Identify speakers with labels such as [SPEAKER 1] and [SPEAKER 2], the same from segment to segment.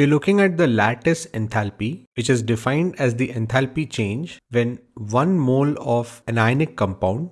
[SPEAKER 1] You're looking at the lattice enthalpy, which is defined as the enthalpy change when one mole of an ionic compound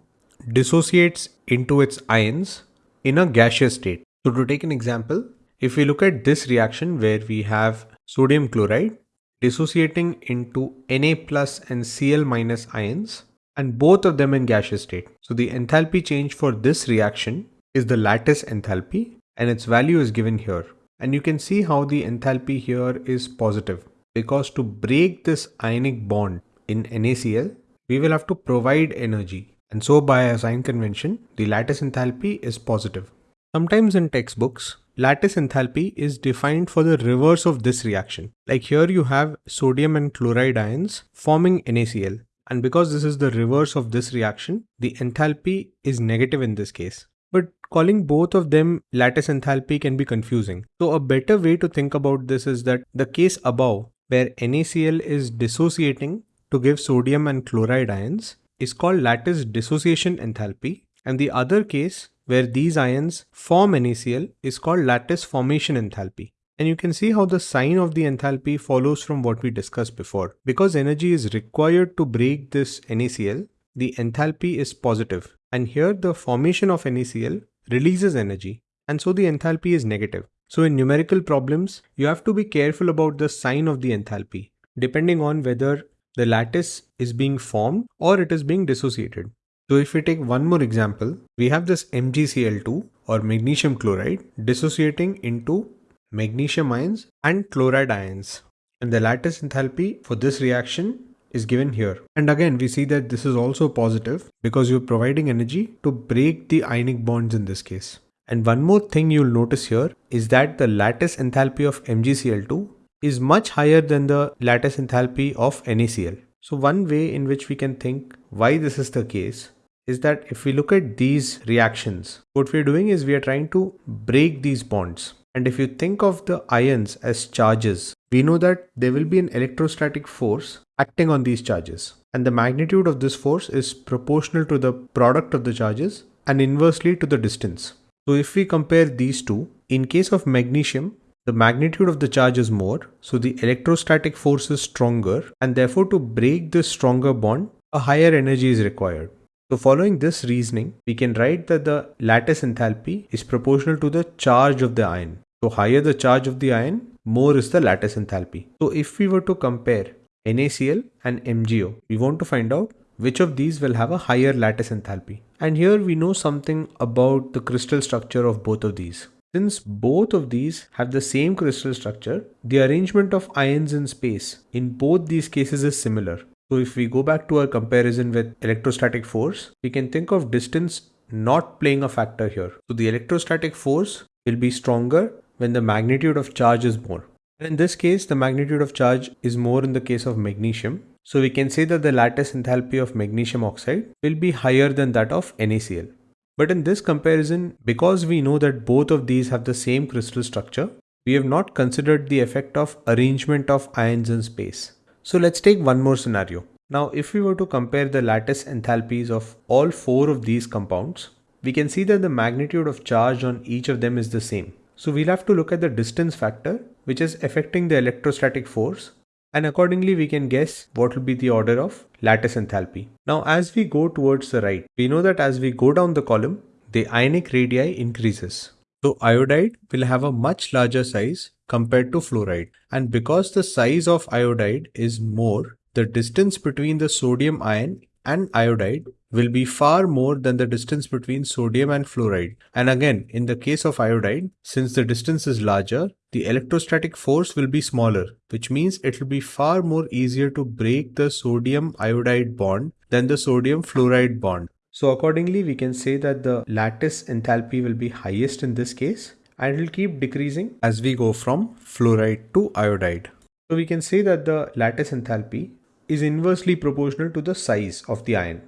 [SPEAKER 1] dissociates into its ions in a gaseous state. So to take an example, if we look at this reaction where we have sodium chloride dissociating into Na plus and Cl minus ions and both of them in gaseous state. So the enthalpy change for this reaction is the lattice enthalpy and its value is given here. And you can see how the enthalpy here is positive because to break this ionic bond in NaCl, we will have to provide energy. And so by a sign convention, the lattice enthalpy is positive. Sometimes in textbooks, lattice enthalpy is defined for the reverse of this reaction. Like here you have sodium and chloride ions forming NaCl. And because this is the reverse of this reaction, the enthalpy is negative in this case. But calling both of them lattice enthalpy can be confusing. So a better way to think about this is that the case above where NaCl is dissociating to give sodium and chloride ions is called lattice dissociation enthalpy and the other case where these ions form NaCl is called lattice formation enthalpy. And you can see how the sign of the enthalpy follows from what we discussed before. Because energy is required to break this NaCl, the enthalpy is positive. And here the formation of NaCl releases energy and so the enthalpy is negative. So in numerical problems, you have to be careful about the sign of the enthalpy depending on whether the lattice is being formed or it is being dissociated. So if we take one more example, we have this MgCl2 or magnesium chloride dissociating into magnesium ions and chloride ions. And the lattice enthalpy for this reaction is given here. And again, we see that this is also positive because you're providing energy to break the ionic bonds in this case. And one more thing you'll notice here is that the lattice enthalpy of MgCl2 is much higher than the lattice enthalpy of NaCl. So one way in which we can think why this is the case is that if we look at these reactions, what we're doing is we are trying to break these bonds. And if you think of the ions as charges, we know that there will be an electrostatic force acting on these charges. And the magnitude of this force is proportional to the product of the charges and inversely to the distance. So if we compare these two, in case of magnesium, the magnitude of the charge is more, so the electrostatic force is stronger and therefore to break this stronger bond, a higher energy is required. So following this reasoning, we can write that the lattice enthalpy is proportional to the charge of the ion. So higher the charge of the ion, more is the lattice enthalpy. So if we were to compare NaCl and MgO, we want to find out which of these will have a higher lattice enthalpy. And here we know something about the crystal structure of both of these. Since both of these have the same crystal structure, the arrangement of ions in space in both these cases is similar. So if we go back to our comparison with electrostatic force, we can think of distance not playing a factor here. So the electrostatic force will be stronger when the magnitude of charge is more. In this case, the magnitude of charge is more in the case of magnesium. So we can say that the lattice enthalpy of magnesium oxide will be higher than that of NaCl. But in this comparison, because we know that both of these have the same crystal structure, we have not considered the effect of arrangement of ions in space. So let's take one more scenario. Now, if we were to compare the lattice enthalpies of all four of these compounds, we can see that the magnitude of charge on each of them is the same. So we'll have to look at the distance factor, which is affecting the electrostatic force. And accordingly, we can guess what will be the order of lattice enthalpy. Now, as we go towards the right, we know that as we go down the column, the ionic radii increases. So iodide will have a much larger size compared to fluoride. And because the size of iodide is more, the distance between the sodium ion and iodide will be far more than the distance between sodium and fluoride. And again, in the case of iodide, since the distance is larger, the electrostatic force will be smaller, which means it will be far more easier to break the sodium iodide bond than the sodium fluoride bond. So accordingly, we can say that the lattice enthalpy will be highest in this case and it will keep decreasing as we go from fluoride to iodide. So we can say that the lattice enthalpy is inversely proportional to the size of the ion.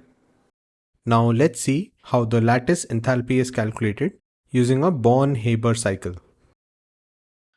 [SPEAKER 1] Now let's see how the lattice enthalpy is calculated using a Born-Haber cycle.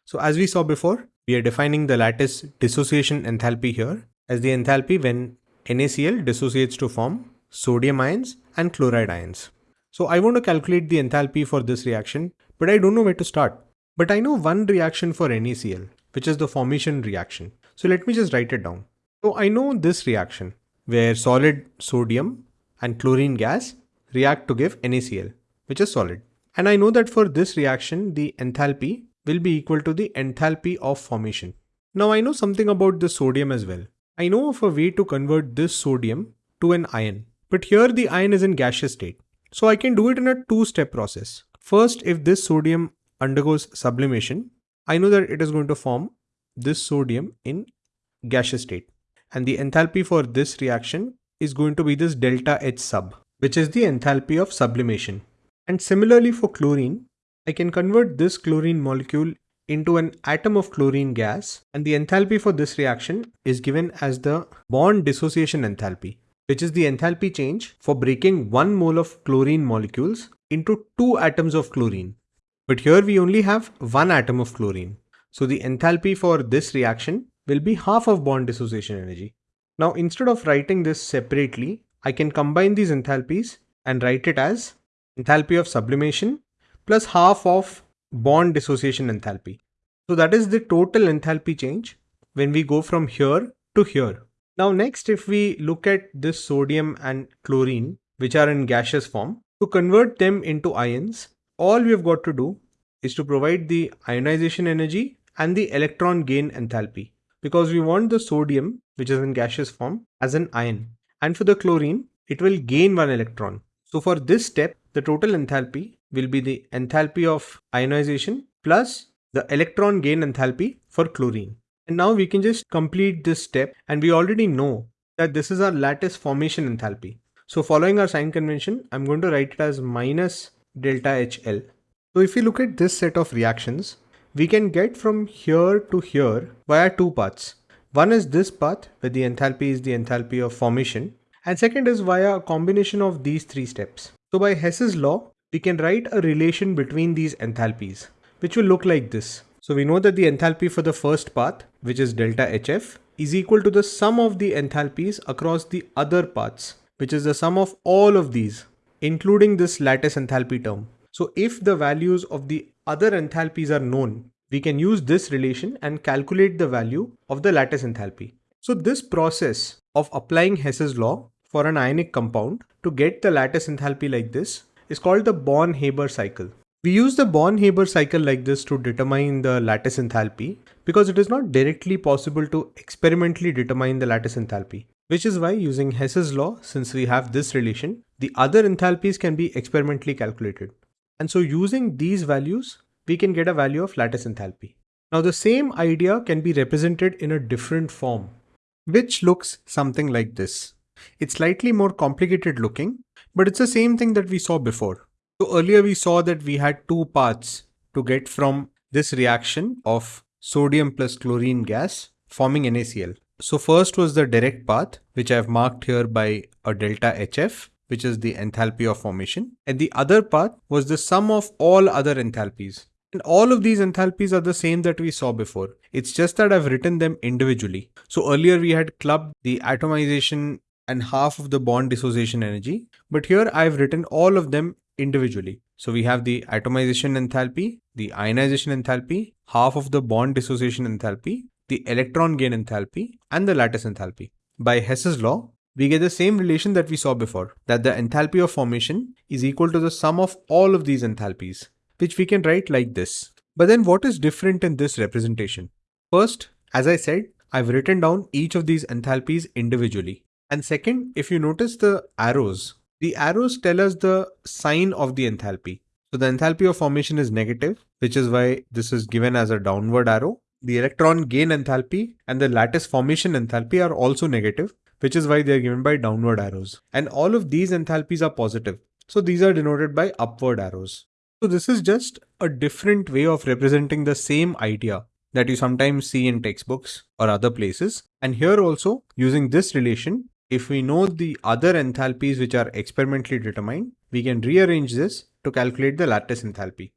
[SPEAKER 1] So as we saw before, we are defining the lattice dissociation enthalpy here as the enthalpy when NaCl dissociates to form sodium ions and chloride ions. So I want to calculate the enthalpy for this reaction, but I don't know where to start. But I know one reaction for NaCl. which is the formation reaction. So let me just write it down. So I know this reaction where solid sodium and chlorine gas react to give NaCl, which is solid. And I know that for this reaction, the enthalpy will be equal to the enthalpy of formation. Now I know something about the sodium as well. I know of a way to convert this sodium to an ion, but here the ion is in gaseous state. So I can do it in a two-step process. First, if this sodium undergoes sublimation, I know that it is going to form this sodium in gaseous state. And the enthalpy for this reaction is going to be this delta H sub, which is the enthalpy of sublimation. And similarly for chlorine, I can convert this chlorine molecule into an atom of chlorine gas and the enthalpy for this reaction is given as the bond dissociation enthalpy which is the enthalpy change for breaking one mole of chlorine molecules into two atoms of chlorine. But here we only have one atom of chlorine. So the enthalpy for this reaction will be half of bond dissociation energy. Now instead of writing this separately, I can combine these enthalpies and write it as enthalpy of sublimation plus half of bond dissociation enthalpy. So that is the total enthalpy change when we go from here to here. Now next if we look at this sodium and chlorine which are in gaseous form, to convert them into ions, all we have got to do is to provide the ionization energy and the electron gain enthalpy because we want the sodium which is in gaseous form as an ion and for the chlorine it will gain one electron. So for this step the total enthalpy will be the enthalpy of ionization plus the electron gain enthalpy for chlorine. And now we can just complete this step and we already know that this is our lattice formation enthalpy. So following our sign convention, I'm going to write it as minus delta HL. So if we look at this set of reactions, we can get from here to here via two paths. One is this path where the enthalpy is the enthalpy of formation and second is via a combination of these three steps. So by Hess's law, we can write a relation between these enthalpies, which will look like this. So we know that the enthalpy for the first path, which is delta HF, is equal to the sum of the enthalpies across the other paths, which is the sum of all of these, including this lattice enthalpy term. So if the values of the other enthalpies are known, we can use this relation and calculate the value of the lattice enthalpy. So this process of applying Hess's law for an ionic compound to get the lattice enthalpy like this is called the Born-Haber cycle. We use the Born-Haber cycle like this to determine the lattice enthalpy because it is not directly possible to experimentally determine the lattice enthalpy. Which is why using Hess's law, since we have this relation, the other enthalpies can be experimentally calculated. And so using these values, we can get a value of lattice enthalpy. Now the same idea can be represented in a different form, which looks something like this. It's slightly more complicated looking, but it's the same thing that we saw before. So earlier we saw that we had two paths to get from this reaction of sodium plus chlorine gas forming NaCl. So first was the direct path, which I've marked here by a delta HF, which is the enthalpy of formation. And the other path was the sum of all other enthalpies. And all of these enthalpies are the same that we saw before. It's just that I've written them individually. So earlier we had clubbed the atomization and half of the bond dissociation energy. But here I've written all of them individually. So we have the atomization enthalpy, the ionization enthalpy, half of the bond dissociation enthalpy, the electron gain enthalpy, and the lattice enthalpy. By Hess's law, we get the same relation that we saw before, that the enthalpy of formation is equal to the sum of all of these enthalpies, which we can write like this. But then what is different in this representation? First, as I said, I've written down each of these enthalpies individually. And second, if you notice the arrows, the arrows tell us the sign of the enthalpy. So the enthalpy of formation is negative, which is why this is given as a downward arrow. The electron gain enthalpy and the lattice formation enthalpy are also negative, which is why they are given by downward arrows. And all of these enthalpies are positive. So these are denoted by upward arrows. So this is just a different way of representing the same idea that you sometimes see in textbooks or other places. And here also using this relation, if we know the other enthalpies which are experimentally determined, we can rearrange this to calculate the lattice enthalpy.